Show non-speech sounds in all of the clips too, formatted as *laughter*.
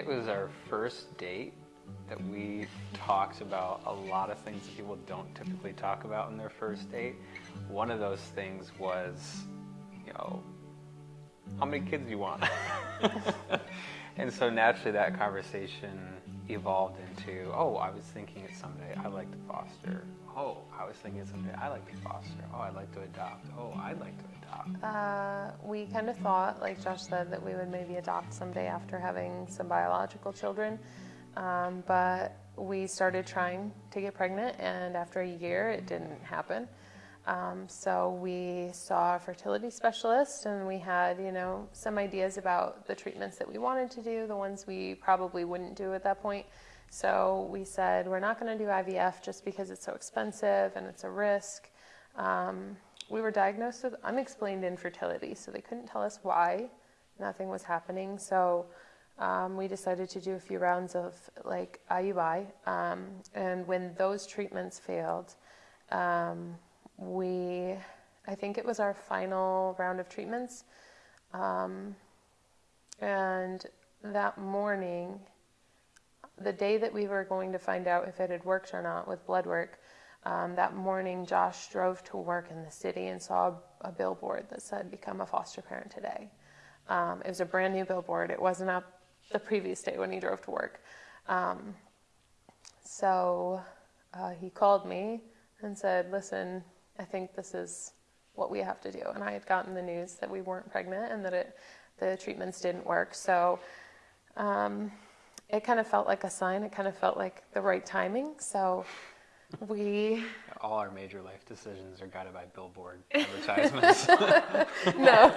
It was our first date that we talked about a lot of things that people don't typically talk about in their first date. One of those things was, you know, how many kids do you want? *laughs* and so naturally that conversation evolved into, oh, I was thinking it someday I'd like to foster. Oh, I was thinking it someday I'd like to foster. Oh, I'd like to adopt. Oh, I'd like to adopt. Uh, we kind of thought, like Josh said, that we would maybe adopt someday after having some biological children. Um, but we started trying to get pregnant, and after a year, it didn't happen. Um, so we saw a fertility specialist, and we had, you know, some ideas about the treatments that we wanted to do, the ones we probably wouldn't do at that point. So we said we're not going to do IVF just because it's so expensive and it's a risk. Um, we were diagnosed with unexplained infertility, so they couldn't tell us why. Nothing was happening. So um, we decided to do a few rounds of like IUI. Um, and when those treatments failed, um, we, I think it was our final round of treatments. Um, and that morning, the day that we were going to find out if it had worked or not with blood work, um, that morning Josh drove to work in the city and saw a, a billboard that said, Become a foster parent today. Um, it was a brand new billboard. It wasn't up the previous day when he drove to work. Um, so uh, he called me and said, Listen, I think this is what we have to do. And I had gotten the news that we weren't pregnant and that it, the treatments didn't work. So um, it kind of felt like a sign, it kind of felt like the right timing. So we all our major life decisions are guided by billboard *laughs* advertisements. *laughs* no,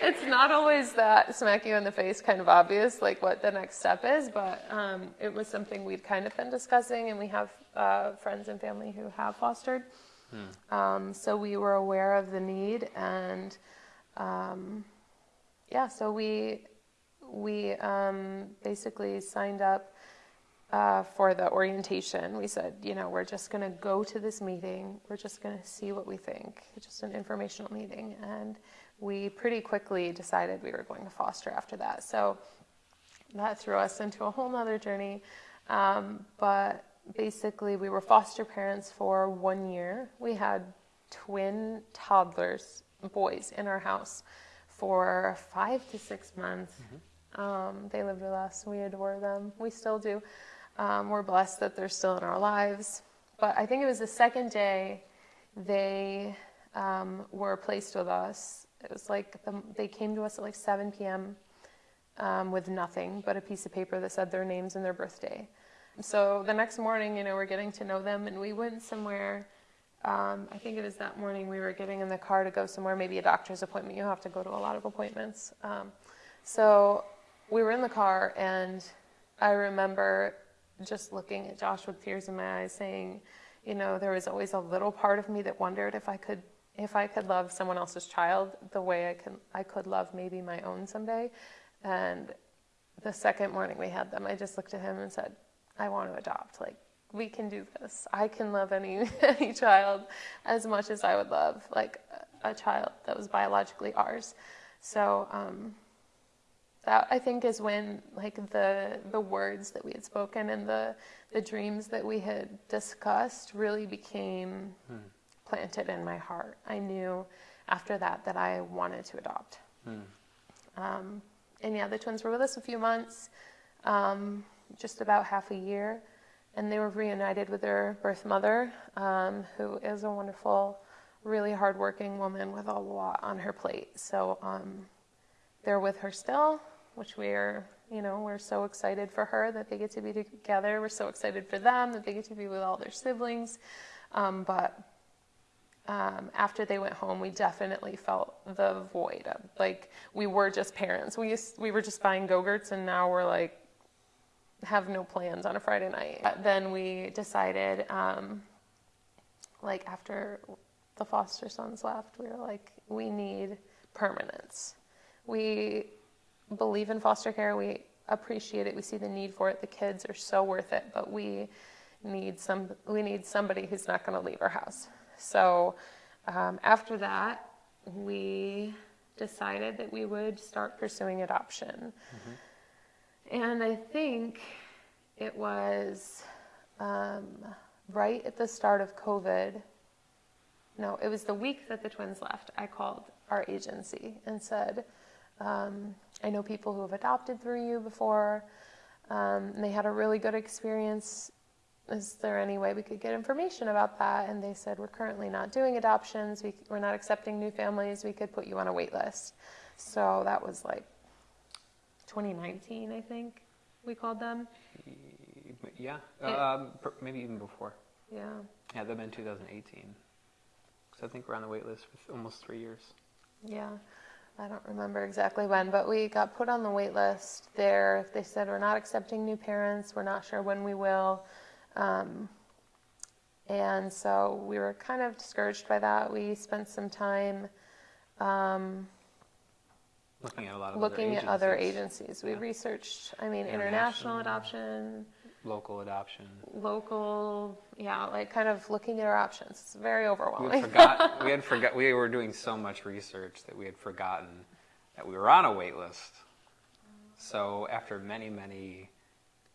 it's not always that smack you in the face kind of obvious, like what the next step is, but um, it was something we'd kind of been discussing, and we have uh, friends and family who have fostered. Hmm. Um, so we were aware of the need, and um, yeah, so we we um, basically signed up uh, for the orientation. We said, you know, we're just going to go to this meeting. We're just going to see what we think. It's just an informational meeting. And we pretty quickly decided we were going to foster after that. So that threw us into a whole nother journey. Um, but basically, we were foster parents for one year. We had twin toddlers, boys, in our house for five to six months. Mm-hmm. Um, they lived with us. We adore them. We still do. Um, we're blessed that they're still in our lives. But I think it was the second day they um, were placed with us. It was like the, they came to us at like 7 p.m. Um, with nothing but a piece of paper that said their names and their birthday. So the next morning, you know, we're getting to know them, and we went somewhere. Um, I think it was that morning we were getting in the car to go somewhere, maybe a doctor's appointment. You have to go to a lot of appointments. Um, so we were in the car, and I remember just looking at Josh with tears in my eyes, saying, you know, there was always a little part of me that wondered if I could if I could love someone else's child the way I can I could love maybe my own someday. And the second morning we had them, I just looked at him and said, I want to adopt. Like we can do this. I can love any *laughs* any child as much as I would love like a, a child that was biologically ours. So um, that I think is when like the the words that we had spoken and the the dreams that we had discussed really became hmm. planted in my heart. I knew after that that I wanted to adopt. Hmm. Um, and yeah, the twins were with us a few months, um, just about half a year, and they were reunited with their birth mother, um, who is a wonderful, really hardworking woman with a lot on her plate. So um, they're with her still which we're, you know, we're so excited for her that they get to be together. We're so excited for them that they get to be with all their siblings. Um, but um, after they went home, we definitely felt the void of like we were just parents. We used, we were just buying go-gurts, and now we're like have no plans on a Friday night. But then we decided, um, like after the foster sons left, we were like, we need permanence. We believe in foster care. We appreciate it. We see the need for it. The kids are so worth it, but we need some. We need somebody who's not going to leave our house. So um, after that, we decided that we would start pursuing adoption. Mm-hmm. And I think it was um, right at the start of COVID. No, it was the week that the twins left. I called our agency and said, um, I know people who have adopted through you before. Um, and they had a really good experience. Is there any way we could get information about that? And they said, We're currently not doing adoptions. We, we're not accepting new families. We could put you on a wait list. So that was like 2019, I think we called them. Yeah, It- um, maybe even before. Yeah. Yeah, that'd been 2018. So I think we're on the wait list for almost three years. Yeah, I don't remember exactly when, but we got put on the wait list there. They said we're not accepting new parents. We're not sure when we will. Um, and so we were kind of discouraged by that. We spent some time um, Looking at a lot of looking other at other agencies. We Yeah. researched, I mean, international International. adoption, local adoption. local, yeah, like kind of looking at our options. It's very We overwhelming. had forgot. we had *laughs* forgot. We were doing so much research that we had forgotten that we were on a wait list. So after many, many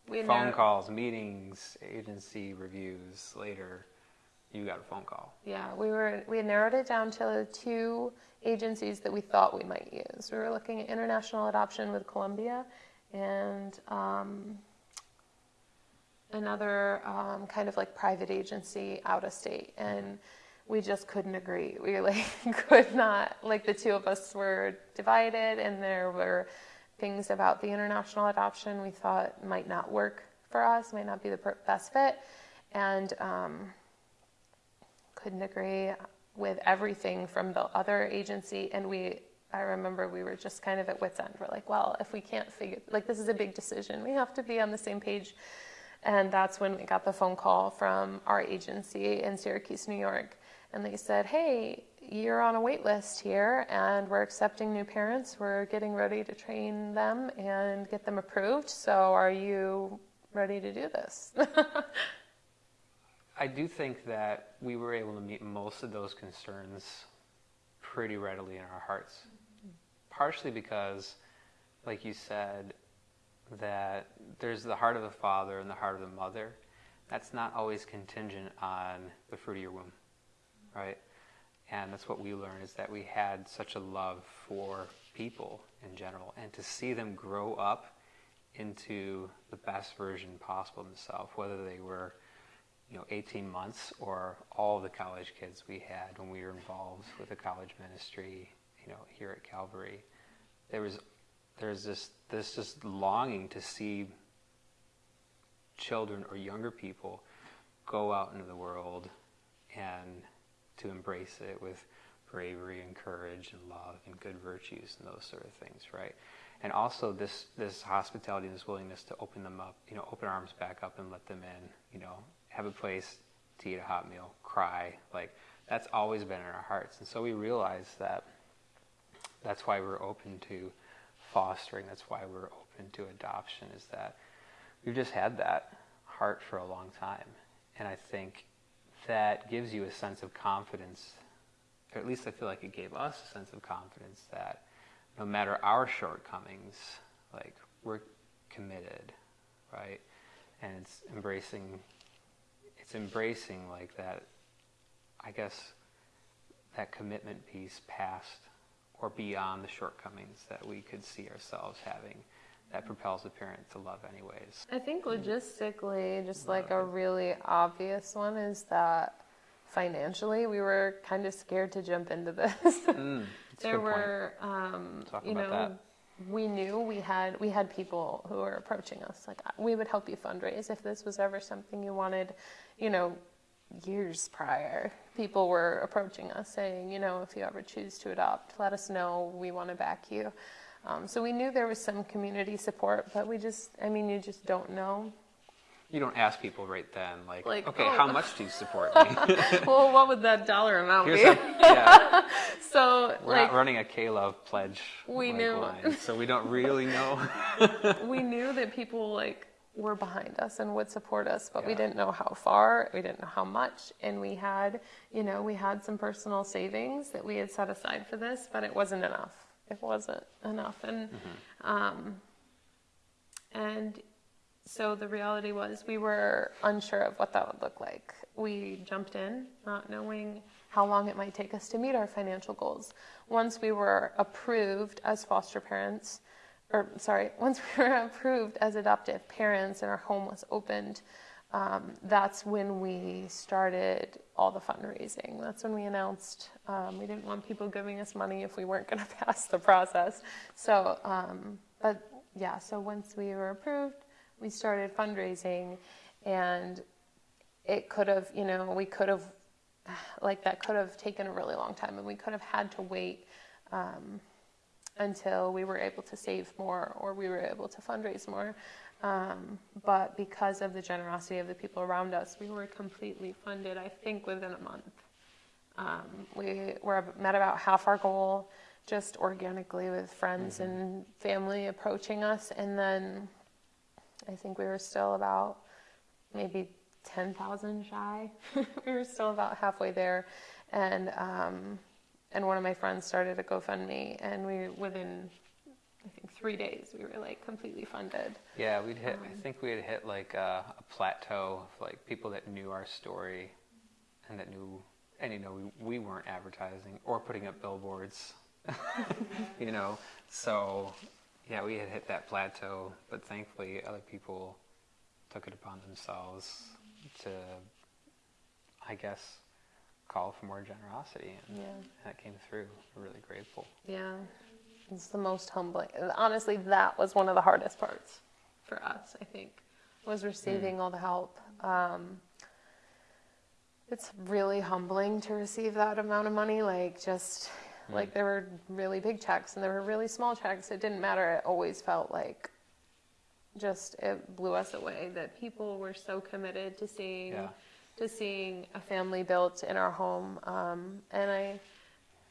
We phone know- calls, meetings, agency reviews later, you got a phone call. Yeah, we were we had narrowed it down to two agencies that we thought we might use. We were looking at international adoption with Colombia and um, another um, kind of like private agency out of state, and we just couldn't agree. We like *laughs* could not like the two of us were divided, and there were things about the international adoption we thought might not work for us, might not be the best fit, and. Um, couldn't agree with everything from the other agency and we i remember we were just kind of at wits end we're like well if we can't figure like this is a big decision we have to be on the same page and that's when we got the phone call from our agency in syracuse new york. And they said hey you're on a wait list here and we're accepting new parents. We're getting ready to train them and get them approved. So are you ready to do this? *laughs* I do think that we were able to meet most of those concerns pretty readily in our hearts. Mm-hmm. Partially because, like you said, that there's the heart of the father and the heart of the mother. That's not always contingent on the fruit of your womb, right? And that's what we learned is that we had such a love for people in general, and to see them grow up into the best version possible of themselves, whether they were you know, 18 months or all the college kids we had when we were involved with the college ministry, you know, here at Calvary. There was, there's this, this just longing to see children or younger people go out into the world and to embrace it with bravery and courage and love and good virtues and those sort of things, right? And also this this hospitality and this willingness to open them up, you know, open arms back up and let them in, you know, have a place to eat a hot meal, cry, like that's always been in our hearts. And so we realized that that's why we're open to fostering, that's why we're open to adoption, is that we've just had that heart for a long time. And I think that gives you a sense of confidence, or at least I feel like it gave us a sense of confidence that no matter our shortcomings, like we're committed, right? And it's embracing, it's embracing like that, I guess, that commitment piece past or beyond the shortcomings that we could see ourselves having that propels a parent to love anyways. I think logistically, just like a really obvious one is that financially we were kind of scared to jump into this. Mm, *laughs* there were, um, you know, that. we knew we had we had people who were approaching us like we would help you fundraise if this was ever something you wanted, you know, years prior. People were approaching us saying, you know, if you ever choose to adopt, let us know. We want to back you. Um, so we knew there was some community support, but we just, I mean, you just don't know. You don't ask people right then, like, Like, okay, oh. how much do you support me? *laughs* well, what would that dollar amount Here's be? how, yeah, *laughs* so, we're like, not running a K-Love pledge We like, knew. line, so we don't really know. *laughs* we knew that people like were behind us and would support us, but we didn't know how far, we didn't know how much, and we had, you know, we had some personal savings that we had set aside for this, but it wasn't enough. It wasn't enough, and Mm-hmm. um, and so the reality was we were unsure of what that would look like. We jumped in not knowing how long it might take us to meet our financial goals. Once we were approved as foster parents, or sorry, *laughs* once we were approved as adoptive parents and our home was opened, um, that's when we started all the fundraising. That's when we announced um, we didn't want people giving us money if we weren't going *laughs* to pass the process. So, um, but yeah, so once we were approved, we started fundraising, and it could have, you know, we could have, *sighs* like that could have taken a really long time, and we could have had to wait um, until we were able to save more or we were able to fundraise more. Um, but because of the generosity of the people around us, we were completely funded, I think, within a month. Um, we were met about half our goal just organically with friends mm-hmm. and family approaching us. And then I think we were still about maybe 10,000 shy. *laughs* we were still about halfway there. And, um, and one of my friends started a GoFundMe, and we, within I think three days we were like completely funded. Yeah, we'd hit. Um, I think we had hit like a, a, plateau of like people that knew our story, and that knew, and you know, we, we weren't advertising or putting up billboards, *laughs* you know. So, yeah, we had hit that plateau, but thankfully other people took it upon themselves to, I guess, call for more generosity, and yeah. that came through. We're really grateful. Yeah. It's the most humbling. Honestly, that was one of the hardest parts for us, I think, was receiving mm. all the help. Um, it's really humbling to receive that amount of money. Like, just mm. like there were really big checks and there were really small checks. It didn't matter. It always felt like just it blew us away that people were so committed to seeing yeah. To seeing a family built in our home. Um, and I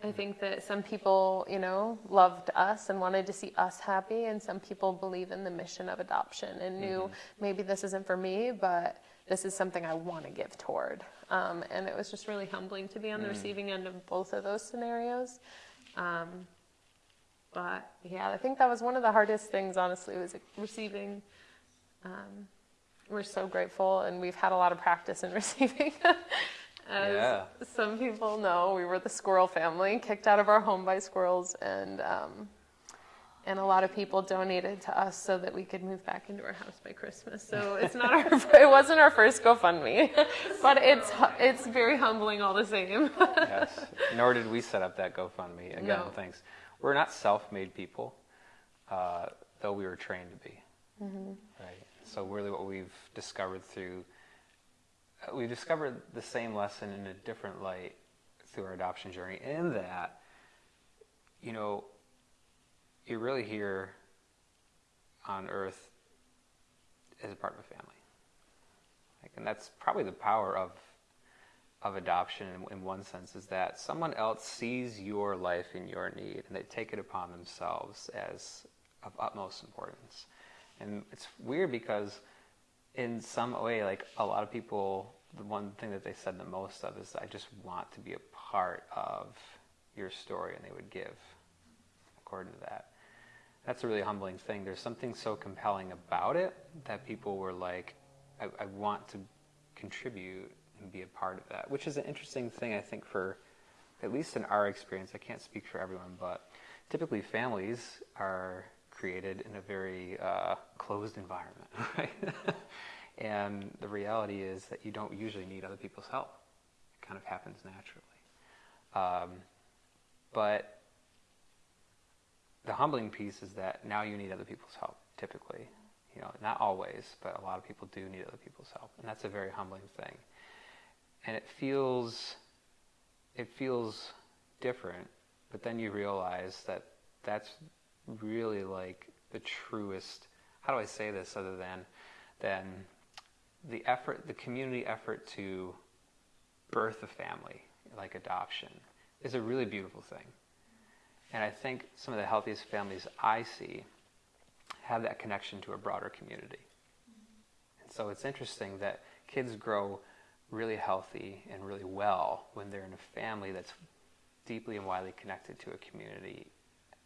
I think that some people, you know, loved us and wanted to see us happy, and some people believe in the mission of adoption and knew mm-hmm. maybe this isn't for me, but this is something I want to give toward. Um, and it was just really humbling to be on the mm. receiving end of both of those scenarios. Um, but yeah, I think that was one of the hardest things, honestly, was receiving. Um, we're so grateful, and we've had a lot of practice in *laughs* receiving. As yeah. some people know, we were the squirrel family, kicked out of our home by squirrels, and um, and a lot of people donated to us so that we could move back into our house by Christmas. So it's not our, *laughs* it wasn't our first GoFundMe, *laughs* but it's it's very humbling all the same. yes. Nor did we set up that GoFundMe. Again, no. thanks. We're not self-made people, uh, though we were trained to be. Mm-hmm. Right. So really, what we've discovered through uh, we discovered the same lesson in a different light through our adoption journey in that you know you're really here on earth as a part of a family. Like, and that's probably the power of of adoption in, in one sense is that someone else sees your life and your need and they take it upon themselves as of utmost importance and it's weird because in some way, like a lot of people, the one thing that they said the most of is, I just want to be a part of your story, and they would give according to that. That's a really humbling thing. There's something so compelling about it that people were like, I, I want to contribute and be a part of that, which is an interesting thing, I think, for at least in our experience. I can't speak for everyone, but typically families are created in a very uh, closed environment, *laughs* right? and the reality is that you don't usually need other people's help. It kind of happens naturally. Um, but the humbling piece is that now you need other people's help, typically. You know, not always, but a lot of people do need other people's help. And that's a very humbling thing. And it feels it feels different, but then you realize that that's really like the truest how do I say this other than than the effort the community effort to birth a family like adoption is a really beautiful thing. And I think some of the healthiest families I see have that connection to a broader community. And so it's interesting that kids grow really healthy and really well when they're in a family that's deeply and widely connected to a community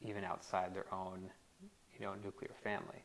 even outside their own, you know, nuclear family.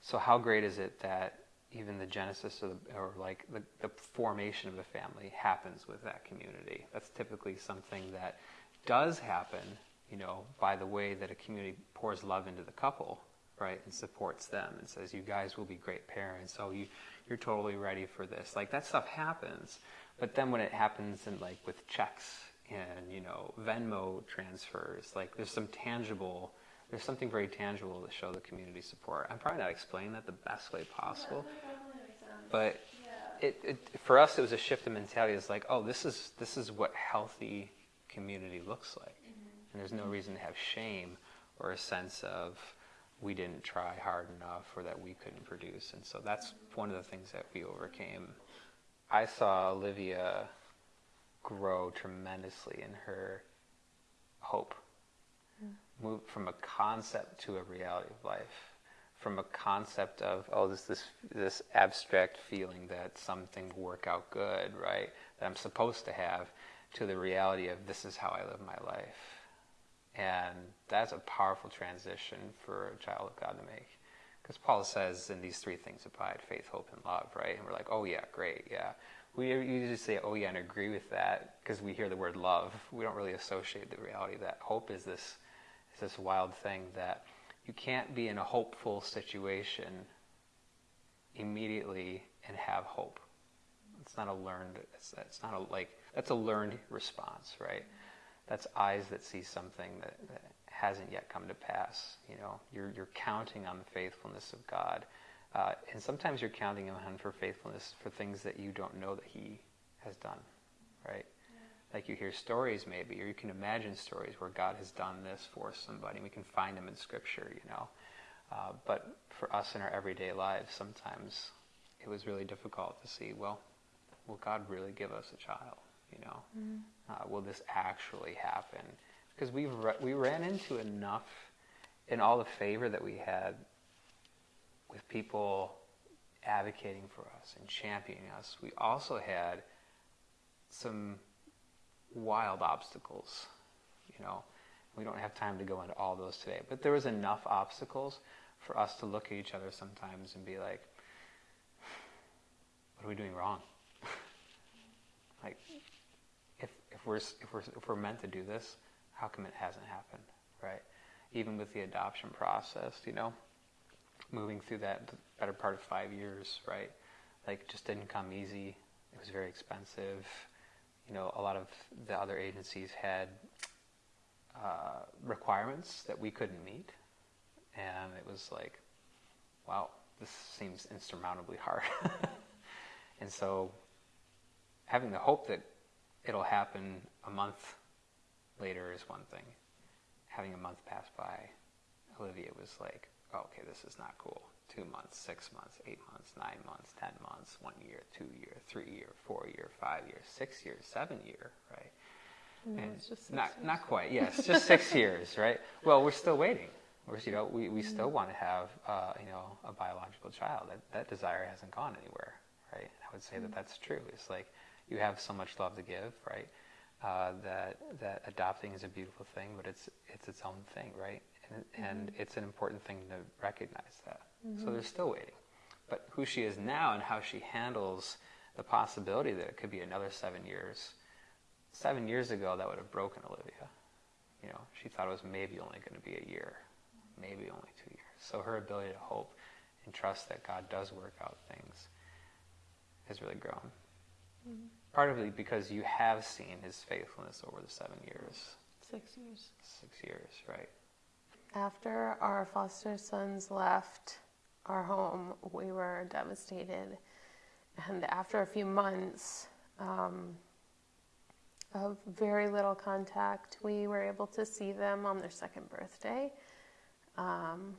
so how great is it that even the genesis of the, or like the, the formation of the family happens with that community? That's typically something that does happen, you know, by the way that a community pours love into the couple, right, and supports them and says, "You guys will be great parents. Oh, you you're totally ready for this." Like that stuff happens, but then when it happens in like with checks and you know Venmo transfers, like there's some tangible there's something very tangible to show the community support. I'm probably not explaining that the best way possible, but it, it, for us it was a shift in mentality. It's like, oh, this is this is what healthy community looks like, mm-hmm. and there's no reason to have shame or a sense of we didn't try hard enough or that we couldn't produce. And so that's mm-hmm. one of the things that we overcame. I saw Olivia grow tremendously in her hope hmm. move from a concept to a reality of life, from a concept of oh this this this abstract feeling that something will work out good, right? That I'm supposed to have, to the reality of this is how I live my life, and that's a powerful transition for a child of God to make. Because Paul says, in these three things abide faith, hope, and love, right? And we're like, oh, yeah, great, yeah. We usually say, oh, yeah, and agree with that because we hear the word love. We don't really associate the reality that hope is this it's this wild thing that you can't be in a hopeful situation immediately and have hope. It's not a learned. It's, it's not a like. That's a learned response, right? That's eyes that see something that, that hasn't yet come to pass. You know, you're you're counting on the faithfulness of God, uh, and sometimes you're counting on Him for faithfulness for things that you don't know that He has done, right? like you hear stories maybe, or you can imagine stories where God has done this for somebody. We can find them in Scripture, you know. Uh, but for us in our everyday lives, sometimes it was really difficult to see. Well, will God really give us a child? You know, mm uh, will this actually happen? Because we we ran into enough in all the favor that we had with people advocating for us and championing us. We also had some wild obstacles. You know, we don't have time to go into all those today, but there was enough obstacles for us to look at each other sometimes and be like, "What are we doing wrong?" *laughs* like, if if we're if we're if we're meant to do this, how come it hasn't happened? Right? Even with the adoption process, you know, moving through that better part of five years, right? Like, just didn't come easy. It was very expensive you know, a lot of the other agencies had uh, requirements that we couldn't meet, and it was like, wow, this seems insurmountably hard. *laughs* and so, having the hope that it'll happen a month later is one thing. Having a month pass by, Olivia was like, okay, this is not cool two months, six months, eight months, nine months, ten months, one year, two year, three year, four year, five year, six years, seven year, right? No, and it's just not years. not quite. Yes, just six years, right? Well, we're still waiting. We're, you know, we, we still want to have uh, you know a biological child. That that desire hasn't gone anywhere, right? I would say that that's true. It's like you have so much love to give, right? Uh, that that adopting is a beautiful thing, but it's it's its own thing, right? And, and mm-hmm. it's an important thing to recognize that. Mm-hmm. So they're still waiting. But who she is now and how she handles the possibility that it could be another seven years. Seven years ago, that would have broken Olivia. You know, she thought it was maybe only going to be a year, maybe only two years. So her ability to hope and trust that God does work out things has really grown. Mm-hmm. Partly because you have seen his faithfulness over the seven years. Six years. Six years, right. After our foster sons left, our home, we were devastated. And after a few months um, of very little contact, we were able to see them on their second birthday. Um,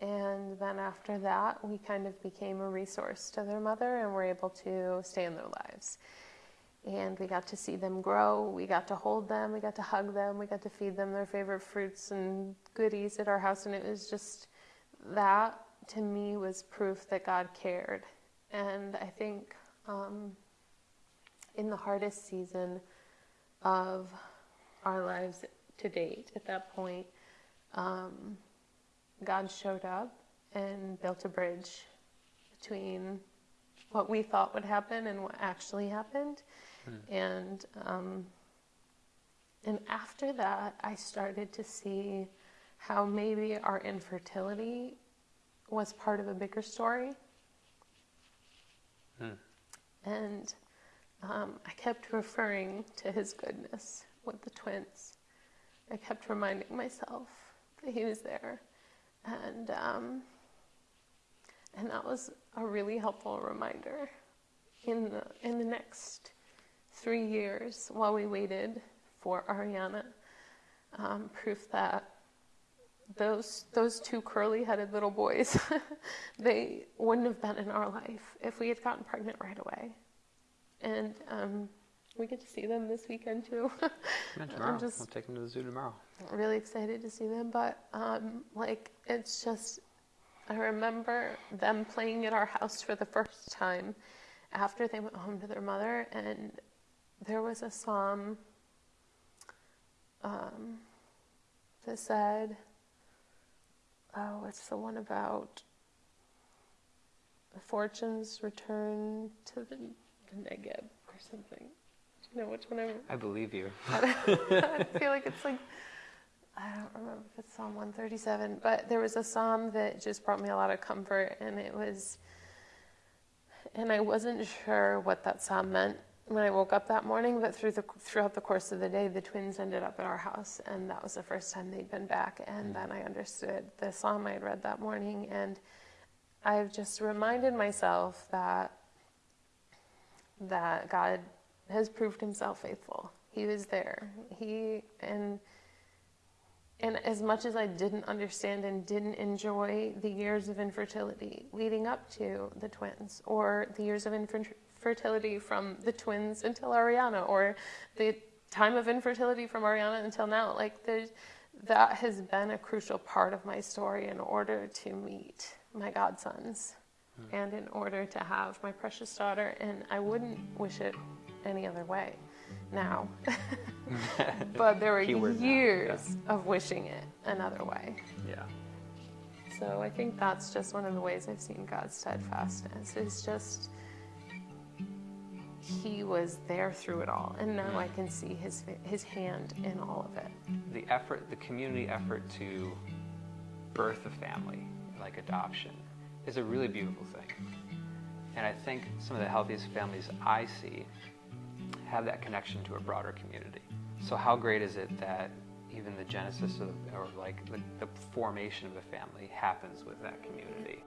and then after that, we kind of became a resource to their mother and were able to stay in their lives. And we got to see them grow, we got to hold them, we got to hug them, we got to feed them their favorite fruits and goodies at our house. And it was just that to me was proof that God cared. And I think um, in the hardest season of our lives to date, at that point, um, God showed up and built a bridge between what we thought would happen and what actually happened. And um, and after that, I started to see how maybe our infertility was part of a bigger story. And um, I kept referring to his goodness with the twins. I kept reminding myself that he was there. And, um, and that was a really helpful reminder in the, in the next three years while we waited for Ariana. Um, proof that those those two curly-headed little boys, *laughs* they wouldn't have been in our life if we had gotten pregnant right away. And um, we get to see them this weekend too. *laughs* Yeah, tomorrow. just- I'll take them to the zoo tomorrow. really excited to see them, but um, like it's just I remember them playing at our house for the first time after they went home to their mother, and there was a psalm um, that said, "Oh, it's the one about the fortunes return to the, the Negeb or something." Do you know which one I'm? I believe you. *laughs* I feel like it's like I don't remember if it's Psalm 137, but there was a psalm that just brought me a lot of comfort, and it was, and I wasn't sure what that psalm meant when I woke up that morning, but through the throughout the course of the day, the twins ended up at our house, and that was the first time they'd been back, and mm. then I understood the psalm I had read that morning, and I've just reminded myself that that God has proved himself faithful. He was there. He and and as much as I didn't understand and didn't enjoy the years of infertility leading up to the twins, or the years of infertility from the twins until Ariana, or the time of infertility from Ariana until now, like there's, that has been a crucial part of my story in order to meet my godsons hmm. and in order to have my precious daughter, and I wouldn't wish it any other way now. *laughs* but there were Keyword years of wishing it another way. Yeah. So I think that's just one of the ways I've seen God's steadfastness is just He was there through it all, and now I can see His His hand in all of it. The effort, the community effort to birth a family, like adoption, is a really beautiful thing. And I think some of the healthiest families I see have that connection to a broader community. So how great is it that even the genesis of, or like the, the formation of a family happens with that community?